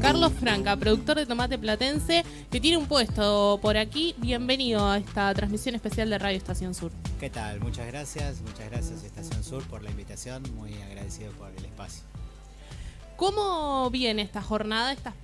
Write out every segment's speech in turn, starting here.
Carlos Franca, productor de tomate platense, que tiene un puesto por aquí. Bienvenido a esta transmisión especial de Radio Estación Sur. ¿Qué tal? Muchas gracias, muchas gracias Estación Sur por la invitación, muy agradecido por el espacio. ¿Cómo viene esta jornada, esta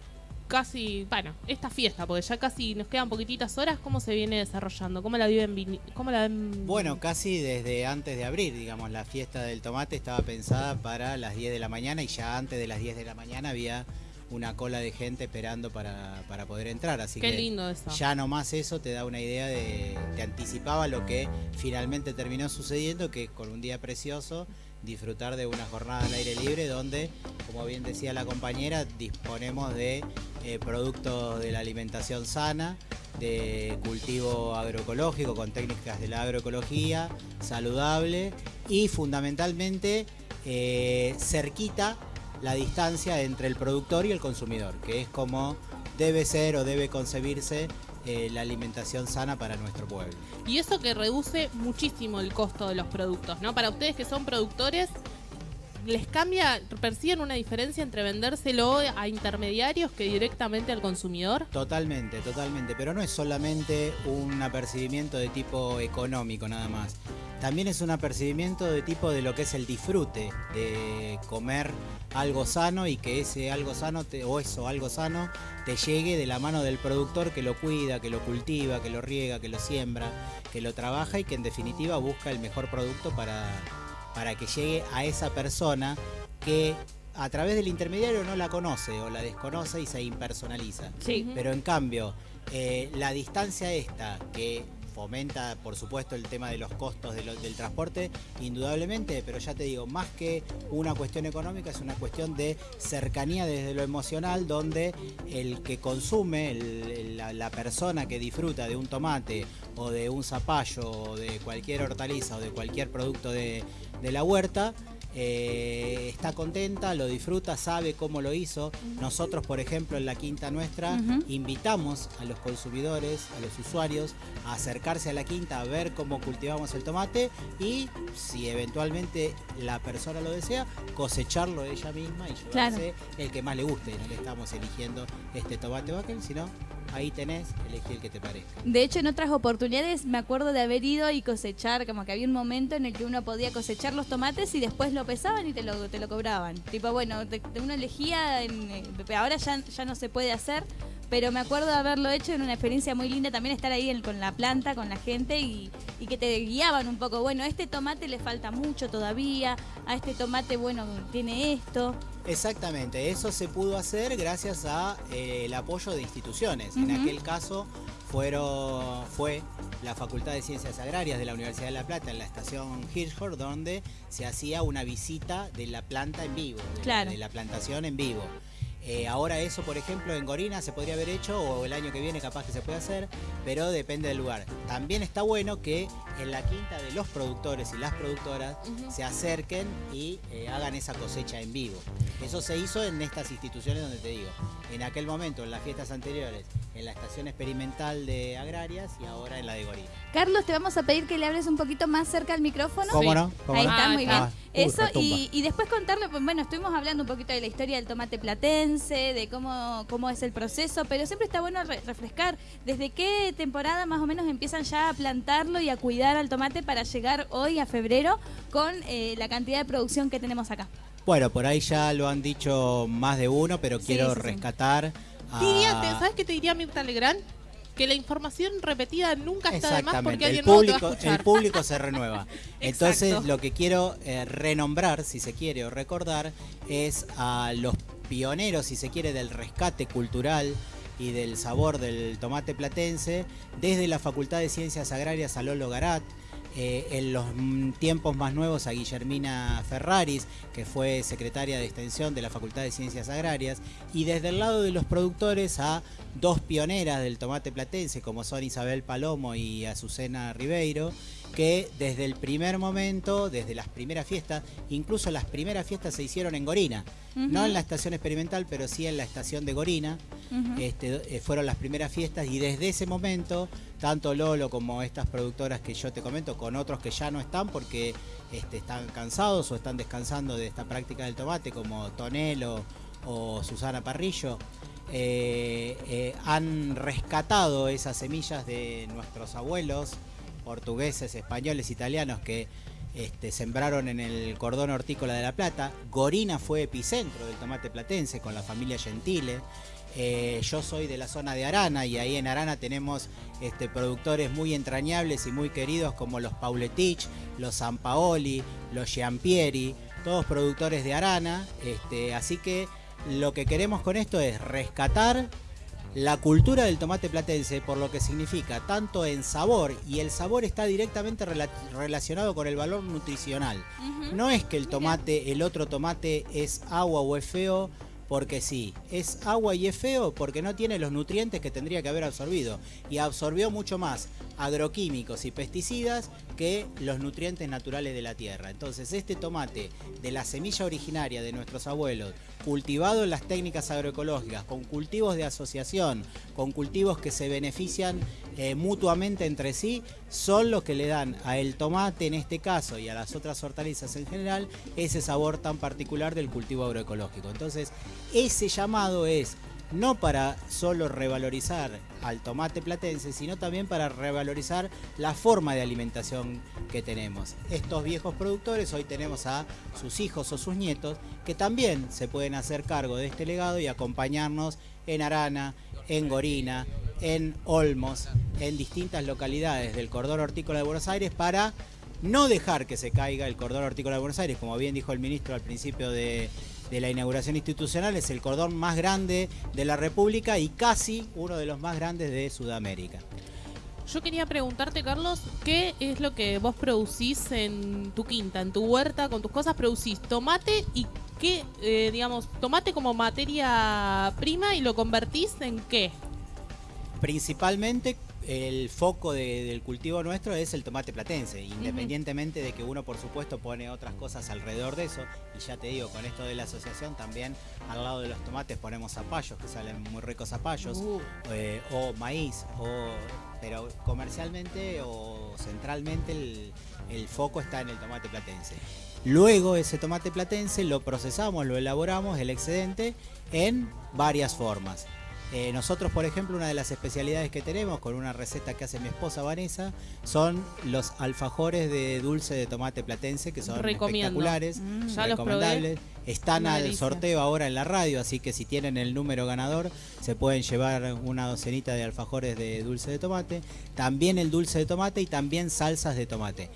casi, bueno, esta fiesta, porque ya casi nos quedan poquititas horas, ¿cómo se viene desarrollando? ¿Cómo la viven? ¿Cómo la? Bueno, casi desde antes de abrir, digamos, la fiesta del tomate estaba pensada para las 10 de la mañana y ya antes de las 10 de la mañana había una cola de gente esperando para, para poder entrar. Así Qué que lindo eso. ya nomás eso te da una idea de, te anticipaba lo que finalmente terminó sucediendo, que con un día precioso disfrutar de una jornada al aire libre donde, como bien decía la compañera, disponemos de eh, productos de la alimentación sana, de cultivo agroecológico con técnicas de la agroecología, saludable y fundamentalmente eh, cerquita la distancia entre el productor y el consumidor, que es como debe ser o debe concebirse eh, la alimentación sana para nuestro pueblo. Y eso que reduce muchísimo el costo de los productos, ¿no? Para ustedes que son productores, ¿les cambia, perciben una diferencia entre vendérselo a intermediarios que directamente al consumidor? Totalmente, totalmente, pero no es solamente un apercibimiento de tipo económico nada más. También es un apercibimiento de tipo de lo que es el disfrute de comer algo sano y que ese algo sano te- o eso algo sano te llegue de la mano del productor que lo cuida, que lo cultiva, que lo riega, que lo siembra, que lo trabaja y que en definitiva busca el mejor producto para, para que llegue a esa persona que a través del intermediario no la conoce o la desconoce y se impersonaliza. Sí. Pero en cambio, eh, la distancia esta que fomenta, por supuesto, el tema de los costos del transporte, indudablemente, pero ya te digo, más que una cuestión económica, es una cuestión de cercanía desde lo emocional, donde el que consume, la, persona que disfruta de un tomate o de un zapallo o de cualquier hortaliza o de cualquier producto de la huerta, eh, está contenta, lo disfruta, sabe cómo lo hizo. Nosotros, por ejemplo, en la quinta nuestra, invitamos a los consumidores, a los usuarios, a acercarse a la quinta, a ver cómo cultivamos el tomate y, si eventualmente la persona lo desea, cosecharlo ella misma y llevarse el que más le guste. No le estamos eligiendo este tomate Bakel, sino ahí tenés, elegí el que te parezca. De hecho, en otras oportunidades me acuerdo de haber ido y cosechar, como que había un momento en el que uno podía cosechar los tomates y después lo pesaban y te lo, te lo cobraban. Tipo, bueno, uno elegía, en, eh, ahora ya, ya no se puede hacer, pero me acuerdo de haberlo hecho en una experiencia muy linda, también estar ahí en- con la planta, con la gente y, y que te guiaban un poco. Bueno, a este tomate le falta mucho todavía, a este tomate, bueno, tiene esto. Exactamente, eso se pudo hacer gracias a eh, el apoyo de instituciones. En aquel caso fueron, fue la Facultad de Ciencias Agrarias de la Universidad de La Plata en la estación Hirschhorn, donde se hacía una visita de la planta en vivo, de, Claro. de la plantación en vivo. Eh, ahora eso, por ejemplo, en Gorina se podría haber hecho o el año que viene capaz que se puede hacer, pero depende del lugar. También está bueno que en la quinta de los productores y las productoras se acerquen y eh, hagan esa cosecha en vivo. Eso se hizo en estas instituciones donde te digo, en aquel momento, en las fiestas anteriores, en la estación experimental de Agrarias y ahora en la de Gorina. Carlos, te vamos a pedir que le hables un poquito más cerca al micrófono. ¿Cómo no? ¿Cómo Ahí no? está, Ah, muy está. bien. Uy, Eso, y, y después contarle, pues bueno, estuvimos hablando un poquito de la historia del tomate platense, de cómo, cómo es el proceso, pero siempre está bueno re- refrescar desde qué temporada más o menos empiezan ya a plantarlo y a cuidar al tomate para llegar hoy a febrero con eh, la cantidad de producción que tenemos acá. Bueno, por ahí ya lo han dicho más de uno, pero Sí, quiero sí, sí. Rescatar a... Diría, te- ¿Sabes qué te diría Mirta Legrand? Que la información repetida nunca está de más porque Exactamente, el alguien nuevo te va a público, escuchar. el público se renueva. Entonces Exacto. lo que quiero eh, renombrar, si se quiere, o recordar, es a los pioneros, si se quiere, del rescate cultural y del sabor del tomate platense, desde la Facultad de Ciencias Agrarias a Lolo Garat, eh, en los tiempos más nuevos a Guillermina Ferraris, que fue secretaria de extensión de la Facultad de Ciencias Agrarias, y desde el lado de los productores a dos pioneras del tomate platense, como son Isabel Palomo y Azucena Ribeiro, que desde el primer momento, desde las primeras fiestas, incluso las primeras fiestas se hicieron en Gorina, no en la estación experimental, pero sí en la estación de Gorina, este, eh, fueron las primeras fiestas y desde ese momento, tanto Lolo como estas productoras que yo te comento, con otros que ya no están porque este, están cansados o están descansando de esta práctica del tomate, como Tonelo o Susana Parrillo, eh, eh, han rescatado esas semillas de nuestros abuelos portugueses, españoles, italianos que este, sembraron en el cordón hortícola de La Plata. Gorina fue epicentro del tomate platense con la familia Gentile. Eh, yo soy de la zona de Arana y ahí en Arana tenemos este, productores muy entrañables y muy queridos como los Pauletich, los San Paoli, los Giampieri, todos productores de Arana. Este, así que lo que queremos con esto es rescatar la cultura del tomate platense por lo que significa tanto en sabor y el sabor está directamente relacionado con el valor nutricional. No es que el tomate, el otro tomate es agua o es feo porque sí, es agua y es feo porque no tiene los nutrientes que tendría que haber absorbido y absorbió mucho más agroquímicos y pesticidas que los nutrientes naturales de la tierra. Entonces este tomate de la semilla originaria de nuestros abuelos, cultivado en las técnicas agroecológicas, con cultivos de asociación, con cultivos que se benefician eh, mutuamente entre sí, son los que le dan a el tomate en este caso y a las otras hortalizas en general ese sabor tan particular del cultivo agroecológico. Entonces ese llamado es no para solo revalorizar al tomate platense, sino también para revalorizar la forma de alimentación que tenemos. Estos viejos productores, hoy tenemos a sus hijos o sus nietos, que también se pueden hacer cargo de este legado y acompañarnos en Arana, en Gorina, en Olmos, en distintas localidades del cordón hortícola de Buenos Aires para no dejar que se caiga el cordón hortícola de Buenos Aires, como bien dijo el ministro al principio de de la inauguración institucional, es el cordón más grande de la República y casi uno de los más grandes de Sudamérica. Yo quería preguntarte, Carlos, ¿qué es lo que vos producís en tu quinta, en tu huerta, con tus cosas? ¿Producís tomate y qué, eh, digamos, tomate como materia prima y lo convertís en qué? Principalmente el foco del cultivo nuestro es el tomate platense, independientemente de que uno por supuesto pone otras cosas alrededor de eso, y ya te digo, con esto de la asociación también al lado de los tomates ponemos zapallos, que salen muy ricos zapallos, uh. eh, o maíz, o, pero comercialmente o centralmente el, el foco está en el tomate platense. Luego ese tomate platense lo procesamos, lo elaboramos, el excedente, en varias formas. Eh, nosotros, por ejemplo, una de las especialidades que tenemos con una receta que hace mi esposa Vanessa son los alfajores de dulce de tomate platense que son espectaculares, mm. recomendables. Están al sorteo ahora en la radio, así que si tienen el número ganador se pueden llevar una docenita de alfajores de dulce de tomate, también el dulce de tomate y también salsas de tomate.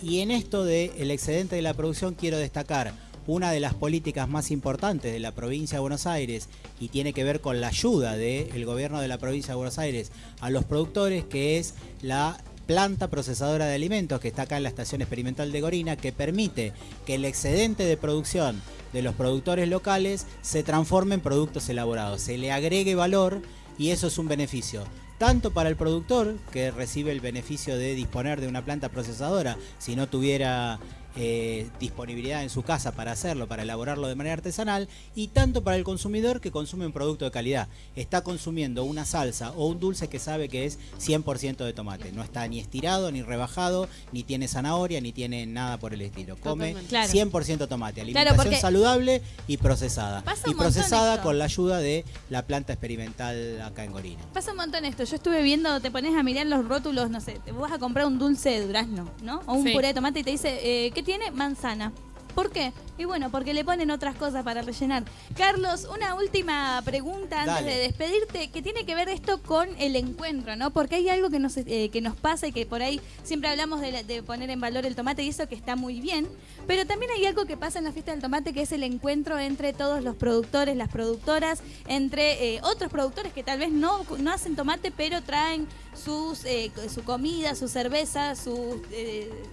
Y en esto del excedente de la producción quiero destacar una de las políticas más importantes de la provincia de Buenos Aires y tiene que ver con la ayuda del gobierno de la provincia de Buenos Aires a los productores, que es la planta procesadora de alimentos que está acá en la estación experimental de Gorina, que permite que el excedente de producción de los productores locales se transforme en productos elaborados, se le agregue valor y eso es un beneficio tanto para el productor, que recibe el beneficio de disponer de una planta procesadora, si no tuviera eh, disponibilidad en su casa para hacerlo, para elaborarlo de manera artesanal, y tanto para el consumidor que consume un producto de calidad. Está consumiendo una salsa o un dulce que sabe que es 100% de tomate. No está ni estirado, ni rebajado, ni tiene zanahoria, ni tiene nada por el estilo. Come 100% tomate. Alimentación saludable y procesada. y procesada con la ayuda de la planta experimental acá en Gorina. Pasa un montón esto. Yo estuve viendo, te pones a mirar los rótulos, no sé, te vas a comprar un dulce de durazno, ¿no? O un puré de tomate y te dice, eh, tiene manzana. ¿Por qué? Y bueno, porque le ponen otras cosas para rellenar. Carlos, una última pregunta antes de despedirte, que tiene que ver esto con el encuentro, ¿no? Porque hay algo que nos, eh, que nos pasa y que por ahí siempre hablamos de, poner en valor el tomate y eso que está muy bien, pero también hay algo que pasa en la fiesta del tomate que es el encuentro entre todos los productores, las productoras, entre eh, otros productores que tal vez no, no hacen tomate, pero traen sus, eh, su comida, su cerveza, sus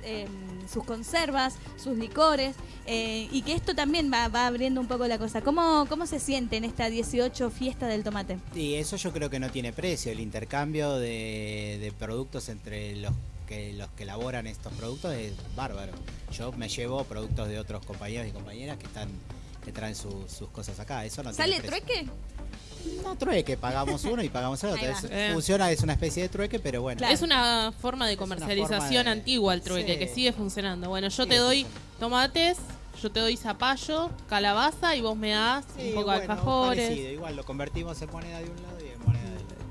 em, sus conservas, sus licores, eh, y que esto también va, abriendo un poco la cosa. ¿Cómo, ¿Cómo se siente en esta 18 fiesta del tomate? Sí, eso yo creo que no tiene precio, el intercambio de, productos entre los que los que elaboran estos productos es bárbaro. Yo me llevo productos de otros compañeros y compañeras que están que traen sus cosas acá. Eso no ¿Sale tiene trueque? No trueque, pagamos uno y pagamos el otro. funciona, es una especie de trueque, pero bueno. Es una forma de comercialización antigua el trueque, que sigue funcionando. Bueno, yo te doy tomates, Yo te doy zapallo, calabaza y vos me das Sí, un poco de bueno, alfajores. parecido, igual lo convertimos en moneda de un lado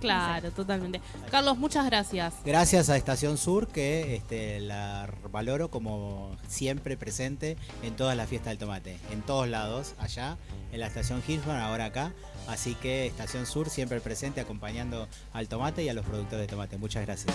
Claro, totalmente. Carlos, muchas gracias. Gracias a Estación Sur que este, la valoro como siempre presente en todas las fiestas del tomate, en todos lados, allá en la estación Hirschman, ahora acá. Así que Estación Sur siempre presente acompañando al tomate y a los productores de tomate. Muchas gracias.